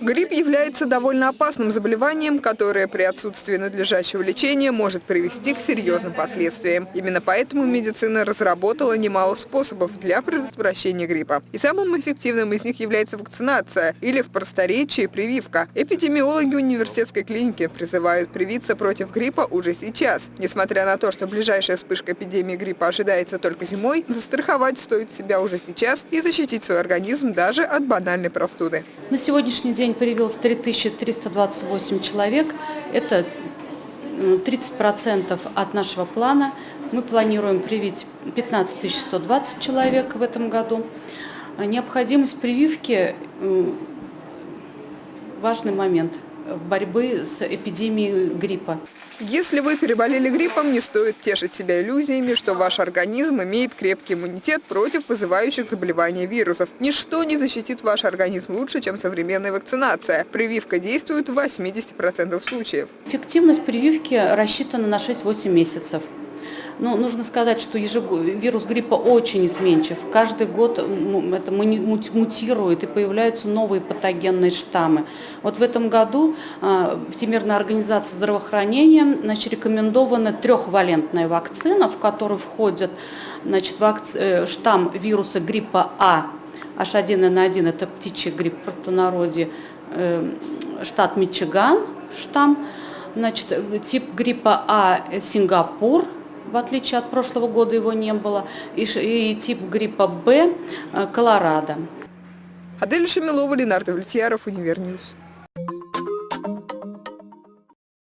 Грипп является довольно опасным заболеванием, которое при отсутствии надлежащего лечения может привести к серьезным последствиям. Именно поэтому медицина разработала немало способов для предотвращения гриппа. И самым эффективным из них является вакцинация или в просторечии прививка. Эпидемиологи университетской клиники призывают привиться против гриппа уже сейчас. Несмотря на то, что ближайшая вспышка эпидемии гриппа ожидается только зимой, застраховать стоит себя уже сейчас и защитить свой организм даже от банальной простуды. На сегодняшний день привилось 3328 человек. Это 30% от нашего плана. Мы планируем привить 15 120 человек в этом году. Необходимость прививки – важный момент в борьбе с эпидемией гриппа. Если вы переболели гриппом, не стоит тешить себя иллюзиями, что ваш организм имеет крепкий иммунитет против вызывающих заболевания вирусов. Ничто не защитит ваш организм лучше, чем современная вакцинация. Прививка действует в 80% случаев. Эффективность прививки рассчитана на 6-8 месяцев. Но ну, нужно сказать, что вирус гриппа очень изменчив. Каждый год это мутирует и появляются новые патогенные штаммы. Вот в этом году а, Всемирная организация здравоохранения значит, рекомендована трехвалентная вакцина, в которую входит значит, вакци... Э, штамм вируса гриппа А, H1N1, это птичий грипп в простонародье, э, штат Мичиган, штамм, значит, тип гриппа А Сингапур, в отличие от прошлого года его не было, и, и тип гриппа Б э, Колорадо. Адель Шамилова, Ленар Довлетьяров, Универ News.